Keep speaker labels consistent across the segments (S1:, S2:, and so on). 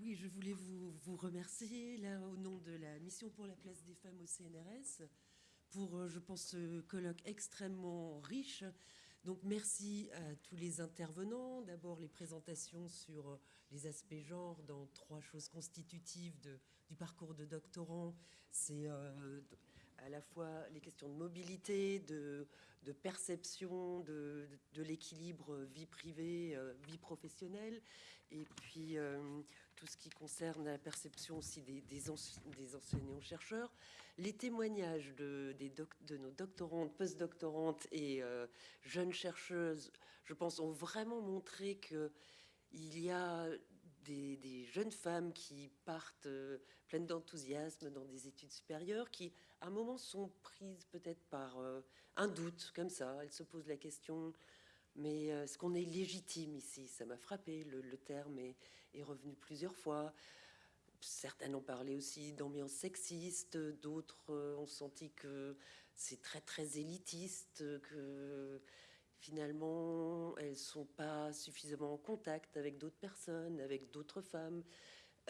S1: Oui, je voulais vous, vous, remercier, là, au nom de la Mission pour la place des femmes au CNRS, pour, euh, je pense, ce colloque extrêmement riche. Donc, merci à tous les intervenants. D'abord, les présentations sur euh, les aspects genre dans trois choses constitutives du parcours de doctorant. C'est euh, à la fois les questions de mobilité, de, perception de, l'équilibre vie privée, euh, vie professionnelle, et puis euh, tout ce qui concerne la perception aussi des, des, enseignants-chercheurs. Les témoignages de, de nos doctorantes, post-doctorantes et euh, jeunes chercheuses, je pense, ont vraiment montré que il y a des, jeunes femmes qui partent euh, pleines d'enthousiasme dans des études supérieures, qui à un moment sont prises peut-être par euh, un doute, comme ça. Elles se posent la question, mais euh, est-ce qu'on est légitime ici? Ça m'a frappé, le, terme est, est, revenu plusieurs fois. Certaines ont parlé aussi d'ambiance sexiste, d'autres ont senti que c'est très très élitiste, que finalement, elles sont pas suffisamment en contact avec d'autres personnes, avec d'autres femmes.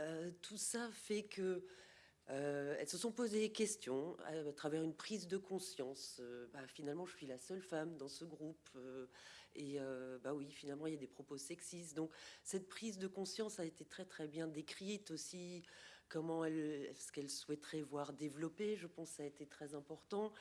S1: Euh, tout ça fait que euh, elles se sont posées des questions à, travers une prise de conscience. Euh, bah, finalement, je suis la seule femme dans ce groupe. et bah oui, finalement, il y a des propos sexistes. Donc, cette prise de conscience a été très, très bien décrite aussi. Comment est-ce qu'elle souhaiterait voir développer Je pense ça a été très important.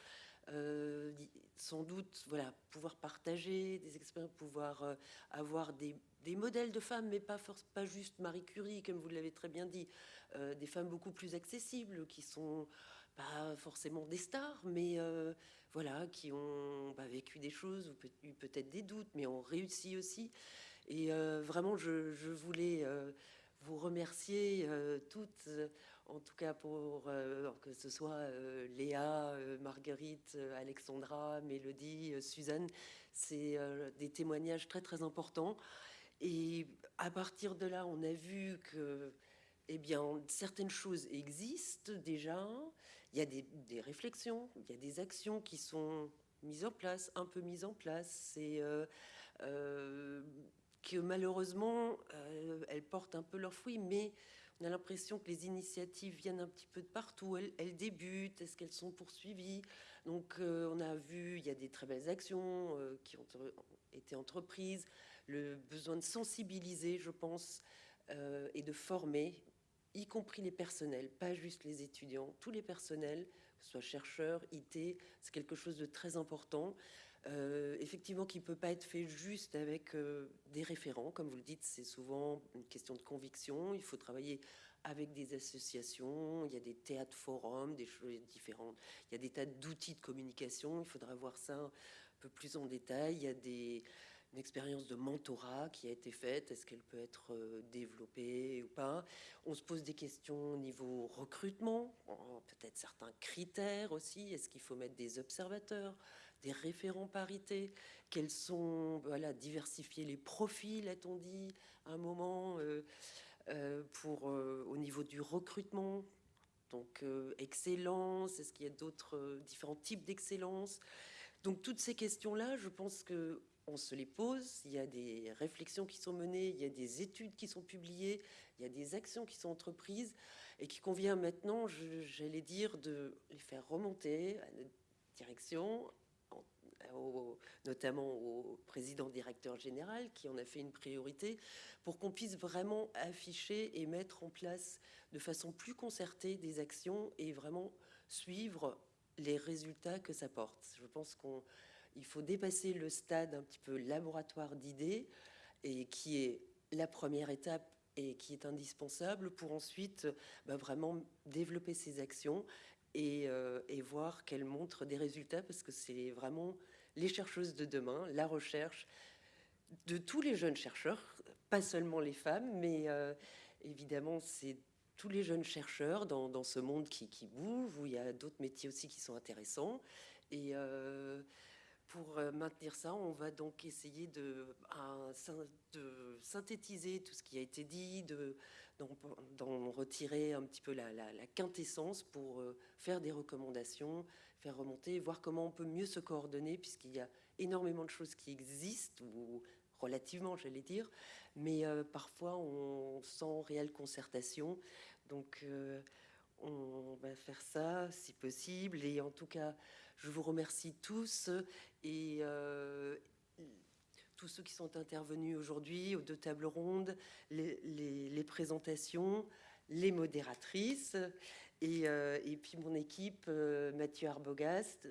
S1: Euh, sans doute, voilà, pouvoir partager des expériences, pouvoir euh, avoir des, modèles de femmes, mais pas, pas juste Marie Curie, comme vous l'avez très bien dit, euh, des femmes beaucoup plus accessibles, qui sont pas forcément des stars, mais voilà, qui ont bah, vécu des choses, ou eu peut-être des doutes, mais ont réussi aussi. Et vraiment, je, voulais vous remercier toutes, en tout cas pour euh, que ce soit Léa, Marguerite, Alexandra, Mélodie, Suzanne. C'est des témoignages très très importants. Et à partir de là, on a vu que eh bien, certaines choses existent déjà. Il y a des, réflexions, il y a des actions qui sont mises en place, un peu mises en place. C'est que malheureusement, euh, elles portent un peu leurs fruits, mais on a l'impression que les initiatives viennent un petit peu de partout. Elles, débutent, est-ce qu'elles sont poursuivies? Donc, euh, on a vu, il y a des très belles actions euh, qui ont été entreprises, le besoin de sensibiliser, je pense, et de former y compris les personnels, pas juste les étudiants, tous les personnels, que ce soit chercheurs, IT, c'est quelque chose de très important. Euh, effectivement, qui ne peut pas être fait juste avec euh, des référents. Comme vous le dites, c'est souvent une question de conviction. Il faut travailler avec des associations. Il y a des théâtres forums, des choses différentes. Il y a des tas d'outils de communication. Il faudra voir ça un peu plus en détail. Il y a des une expérience de mentorat qui a été faite. Est-ce qu'elle peut être euh, développée ou pas? On se pose des questions au niveau recrutement, peut-être certains critères aussi. Est-ce qu'il faut mettre des observateurs, des référents parité? Quels sont, voilà, diversifier les profils, a-t-on dit, à un moment, euh, euh, pour, au niveau du recrutement? Donc, excellence, est-ce qu'il y a d'autres différents types d'excellence? Donc, toutes ces questions-là, je pense que on se les pose, il y a des réflexions qui sont menées, il y a des études qui sont publiées, il y a des actions qui sont entreprises. Et qui convient maintenant, j'allais dire, de les faire remonter à notre direction, notamment au président directeur général qui en a fait une priorité pour qu'on puisse vraiment afficher et mettre en place de façon plus concertée des actions et vraiment suivre les résultats que ça porte. Je pense qu'on il faut dépasser le stade un petit peu laboratoire d'idées et qui est la première étape et qui est indispensable pour ensuite bah, vraiment développer ces actions et, euh, et, voir qu'elles montrent des résultats parce que c'est vraiment les chercheuses de demain, la recherche de tous les jeunes chercheurs, pas seulement les femmes, mais euh, évidemment c'est tous les jeunes chercheurs dans, ce monde qui, bouge, où il y a d'autres métiers aussi qui sont intéressants. Et euh, pour euh, maintenir ça, on va donc essayer de, de synthétiser tout ce qui a été dit, d'en retirer un petit peu la, quintessence pour euh, faire des recommandations, faire remonter, voir comment on peut mieux se coordonner, puisqu'il y a énormément de choses qui existent ou relativement, j'allais dire, mais parfois on sent réelle concertation. Donc, on va faire ça si possible. Et en tout cas, je vous remercie tous et tous ceux qui sont intervenus aujourd'hui aux deux tables rondes, les, présentations, les modératrices et, et, puis mon équipe, Mathieu Arbogast,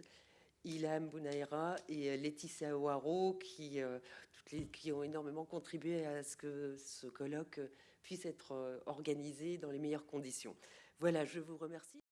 S1: Ilham Bounaïra et Laetitia Ouaro, qui, les, qui ont énormément contribué à ce que ce colloque puisse être organisé dans les meilleures conditions. Voilà, je vous remercie.